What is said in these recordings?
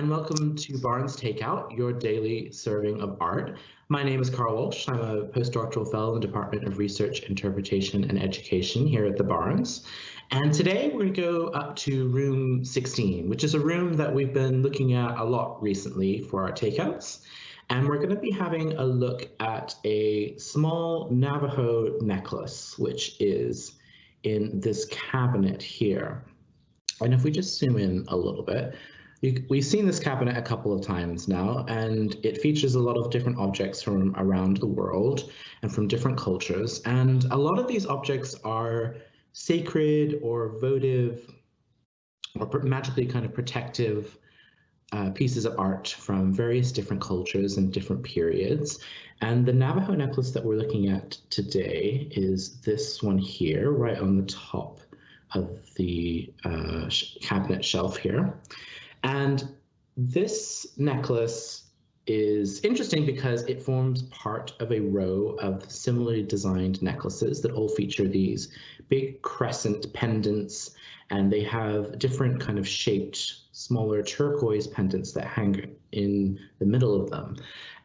and welcome to Barnes Takeout, your daily serving of art. My name is Carl Walsh. I'm a postdoctoral fellow in the Department of Research, Interpretation, and Education here at the Barnes. And today we're going to go up to room 16, which is a room that we've been looking at a lot recently for our takeouts. And we're going to be having a look at a small Navajo necklace, which is in this cabinet here. And if we just zoom in a little bit, we've seen this cabinet a couple of times now, and it features a lot of different objects from around the world and from different cultures. And a lot of these objects are sacred or votive or magically kind of protective uh, pieces of art from various different cultures and different periods. And the Navajo necklace that we're looking at today is this one here, right on the top of the uh, cabinet shelf here. And this necklace is interesting because it forms part of a row of similarly designed necklaces that all feature these big crescent pendants and they have different kind of shaped smaller turquoise pendants that hang in the middle of them.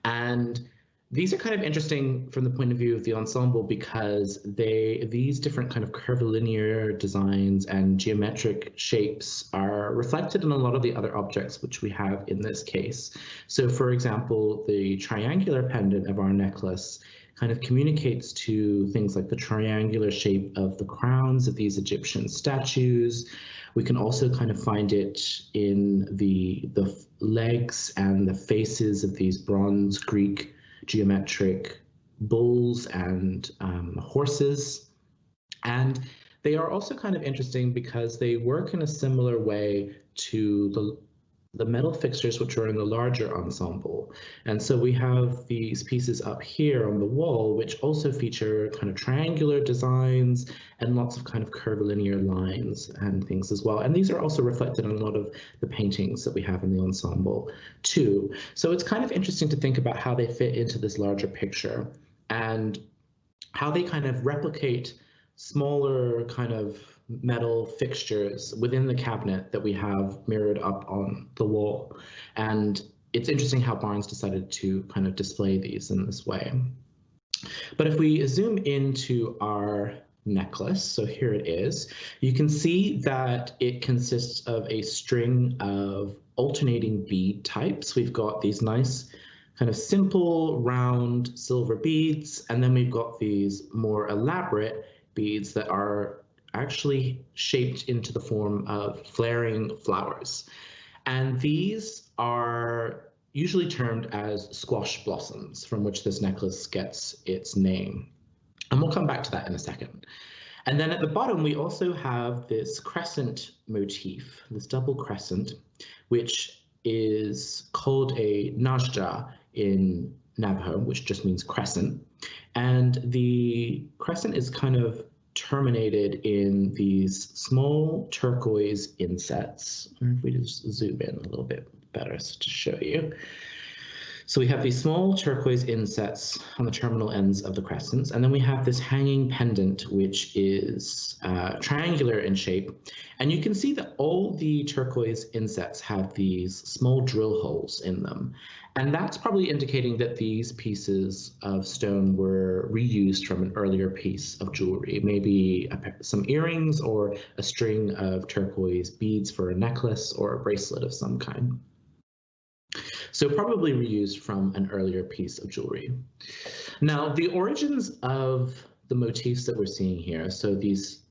And these are kind of interesting from the point of view of the ensemble because they these different kind of curvilinear designs and geometric shapes are reflected in a lot of the other objects which we have in this case. So for example, the triangular pendant of our necklace kind of communicates to things like the triangular shape of the crowns of these Egyptian statues. We can also kind of find it in the the legs and the faces of these bronze Greek geometric bulls and um, horses. And they are also kind of interesting because they work in a similar way to the the metal fixtures which are in the larger ensemble. And so we have these pieces up here on the wall, which also feature kind of triangular designs and lots of kind of curvilinear lines and things as well. And these are also reflected in a lot of the paintings that we have in the ensemble too. So it's kind of interesting to think about how they fit into this larger picture and how they kind of replicate smaller kind of metal fixtures within the cabinet that we have mirrored up on the wall. And it's interesting how Barnes decided to kind of display these in this way. But if we zoom into our necklace, so here it is, you can see that it consists of a string of alternating bead types. We've got these nice kind of simple round silver beads, and then we've got these more elaborate beads that are actually shaped into the form of flaring flowers. And these are usually termed as squash blossoms, from which this necklace gets its name. And we'll come back to that in a second. And then at the bottom, we also have this crescent motif, this double crescent, which is called a naja in Navajo, which just means crescent. And the crescent is kind of terminated in these small turquoise insets. If we just zoom in a little bit better to show you. So we have these small turquoise insets on the terminal ends of the crescents, and then we have this hanging pendant, which is uh, triangular in shape. And you can see that all the turquoise insets have these small drill holes in them. And that's probably indicating that these pieces of stone were reused from an earlier piece of jewelry, maybe a, some earrings or a string of turquoise beads for a necklace or a bracelet of some kind. So probably reused from an earlier piece of jewelry. Now, the origins of the motifs that we're seeing here, so these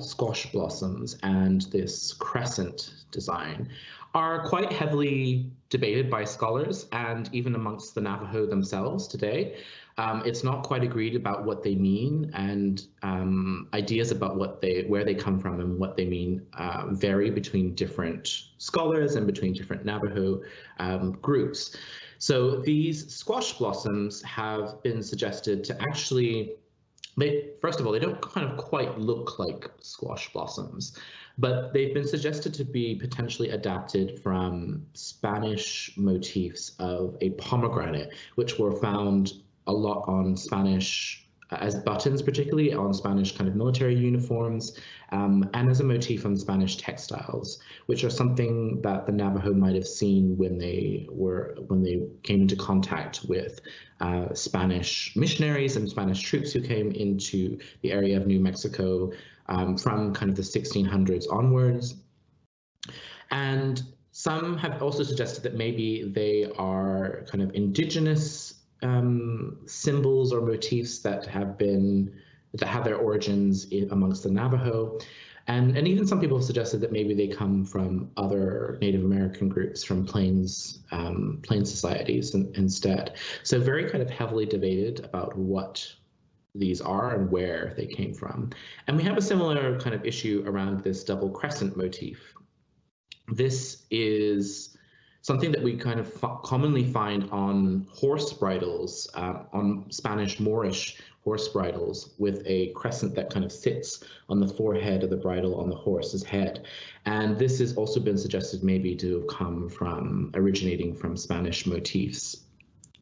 squash blossoms and this crescent design, are quite heavily debated by scholars and even amongst the Navajo themselves today. Um, it's not quite agreed about what they mean, and um, ideas about what they, where they come from, and what they mean uh, vary between different scholars and between different Navajo um, groups. So these squash blossoms have been suggested to actually they first of all they don't kind of quite look like squash blossoms but they've been suggested to be potentially adapted from Spanish motifs of a pomegranate, which were found a lot on Spanish as buttons, particularly on Spanish kind of military uniforms, um, and as a motif on Spanish textiles, which are something that the Navajo might have seen when they were when they came into contact with uh, Spanish missionaries and Spanish troops who came into the area of New Mexico um, from kind of the 1600s onwards. And some have also suggested that maybe they are kind of indigenous um, symbols or motifs that have been that have their origins in, amongst the Navajo. And, and even some people have suggested that maybe they come from other Native American groups, from plains um, plains societies in, instead. So very kind of heavily debated about what these are and where they came from. And we have a similar kind of issue around this double crescent motif. This is something that we kind of commonly find on horse bridles, uh, on Spanish Moorish horse bridles with a crescent that kind of sits on the forehead of the bridle on the horse's head. And this has also been suggested maybe to have come from originating from Spanish motifs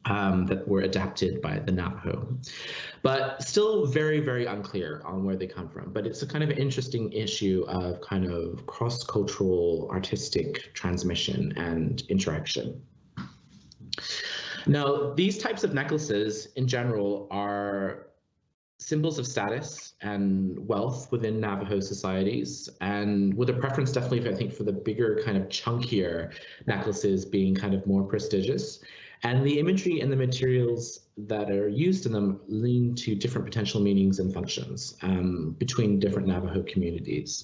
um, that were adapted by the Navajo. But still very, very unclear on where they come from. But it's a kind of interesting issue of kind of cross-cultural artistic transmission and interaction. Now, these types of necklaces in general are symbols of status and wealth within Navajo societies, and with a preference definitely, I think, for the bigger kind of chunkier necklaces being kind of more prestigious. And the imagery and the materials that are used in them lean to different potential meanings and functions um, between different Navajo communities.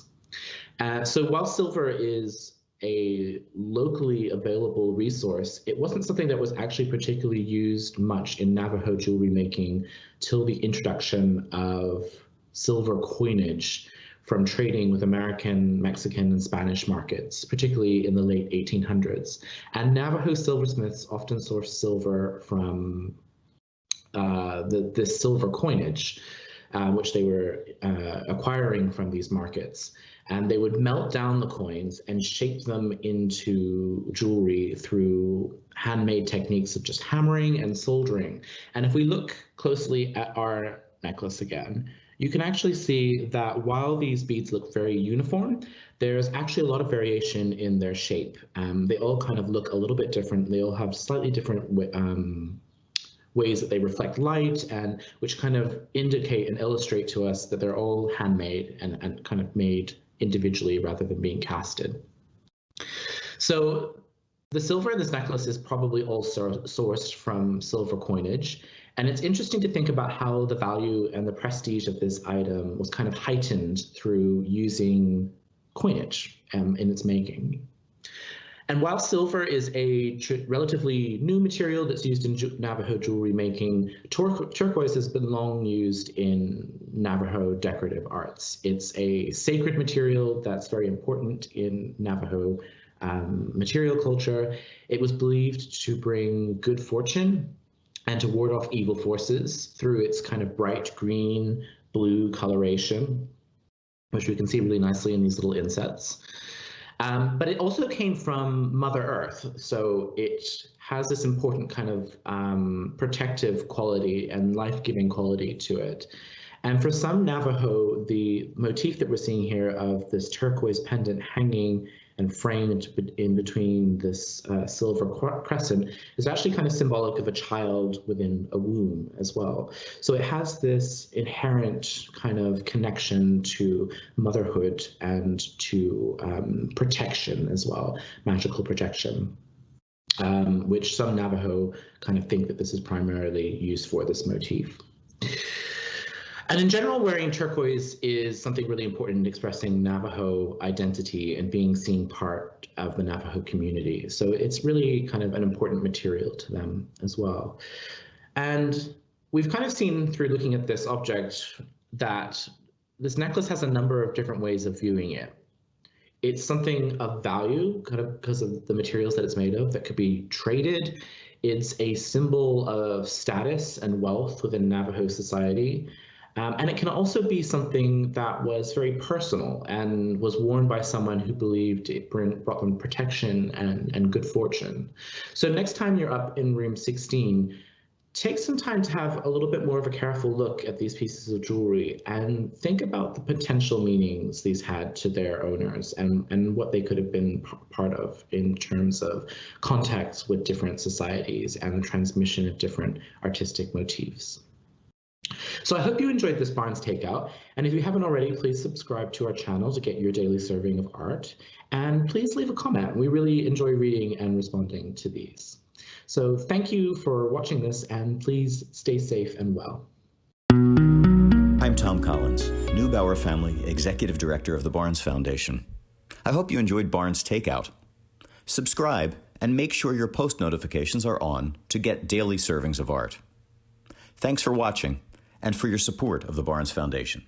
Uh, so while silver is a locally available resource, it wasn't something that was actually particularly used much in Navajo jewelry making till the introduction of silver coinage from trading with American, Mexican, and Spanish markets, particularly in the late 1800s. And Navajo silversmiths often sourced silver from uh, the, this silver coinage, uh, which they were uh, acquiring from these markets. And they would melt down the coins and shape them into jewelry through handmade techniques of just hammering and soldering. And if we look closely at our necklace again, you can actually see that while these beads look very uniform, there's actually a lot of variation in their shape. Um, they all kind of look a little bit different. They all have slightly different um, ways that they reflect light and which kind of indicate and illustrate to us that they're all handmade and, and kind of made individually rather than being casted. So the silver in this necklace is probably all sourced from silver coinage. And it's interesting to think about how the value and the prestige of this item was kind of heightened through using coinage um, in its making. And while silver is a relatively new material that's used in Navajo jewelry making, tur turquoise has been long used in Navajo decorative arts. It's a sacred material that's very important in Navajo um, material culture. It was believed to bring good fortune and to ward off evil forces through its kind of bright green, blue coloration, which we can see really nicely in these little insets. Um, but it also came from Mother Earth, so it has this important kind of um, protective quality and life-giving quality to it. And for some Navajo, the motif that we're seeing here of this turquoise pendant hanging and framed in between this uh, silver crescent is actually kind of symbolic of a child within a womb as well. So it has this inherent kind of connection to motherhood and to um, protection as well, magical protection. Um, which some Navajo kind of think that this is primarily used for this motif. And in general, wearing turquoise is something really important in expressing Navajo identity and being seen part of the Navajo community. So it's really kind of an important material to them as well. And we've kind of seen through looking at this object that this necklace has a number of different ways of viewing it. It's something of value kind of because of the materials that it's made of that could be traded. It's a symbol of status and wealth within Navajo society. Um, and it can also be something that was very personal and was worn by someone who believed it brought them protection and, and good fortune. So next time you're up in room 16, take some time to have a little bit more of a careful look at these pieces of jewelry and think about the potential meanings these had to their owners and, and what they could have been part of in terms of contacts with different societies and the transmission of different artistic motifs. So I hope you enjoyed this Barnes Takeout, and if you haven't already, please subscribe to our channel to get your daily serving of art, and please leave a comment. We really enjoy reading and responding to these. So thank you for watching this and please stay safe and well. I'm Tom Collins, Neubauer Family Executive Director of the Barnes Foundation. I hope you enjoyed Barnes Takeout. Subscribe and make sure your post notifications are on to get daily servings of art. Thanks for watching and for your support of the Barnes Foundation.